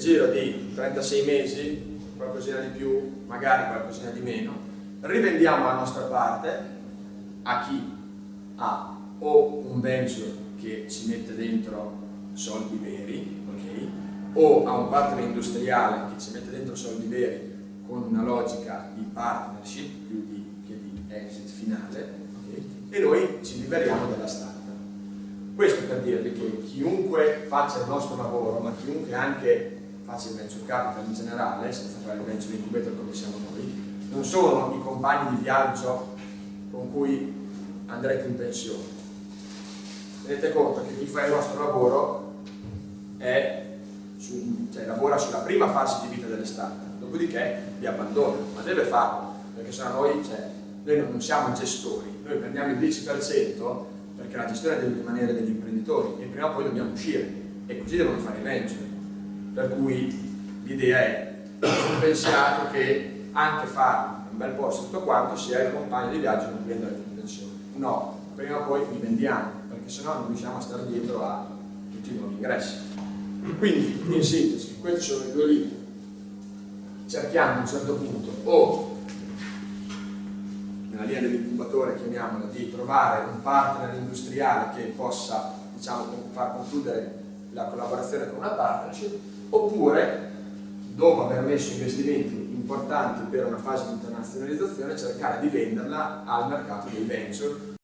giro di 36 mesi, qualcosina di più, magari qualcosina di meno, rivendiamo la nostra parte a chi ha o un venture che ci mette dentro soldi veri, okay? o a un partner industriale che ci mette dentro soldi veri con una logica di partnership più di, che di exit finale okay? e noi ci liberiamo della startup. Per dirvi che chiunque faccia il nostro lavoro, ma chiunque anche faccia il venture capital in generale, senza fare il venture incubator come siamo noi, non sono i compagni di viaggio con cui andrete in pensione. Tenete conto che chi fa il nostro lavoro è cioè, lavora sulla prima fase di vita delle start dopodiché li abbandona, ma deve farlo, perché sennò noi, cioè, noi non siamo gestori, noi prendiamo il 10% perché la gestione deve rimanere degli imprenditori e prima o poi dobbiamo uscire e così devono fare i venture. Per cui l'idea è, pensiate che anche fare un bel posto tutto quanto sia il compagno di viaggio non cui andare in pensione. No, prima o poi li vendiamo, perché sennò non riusciamo a stare dietro a tutti i nuovi ingressi. Quindi, in sintesi, questi sono i due libri cerchiamo a un certo punto o linea dell'incubatore chiamiamola di trovare un partner industriale che possa diciamo, far concludere la collaborazione con una partnership oppure dopo aver messo investimenti importanti per una fase di internazionalizzazione cercare di venderla al mercato dei venture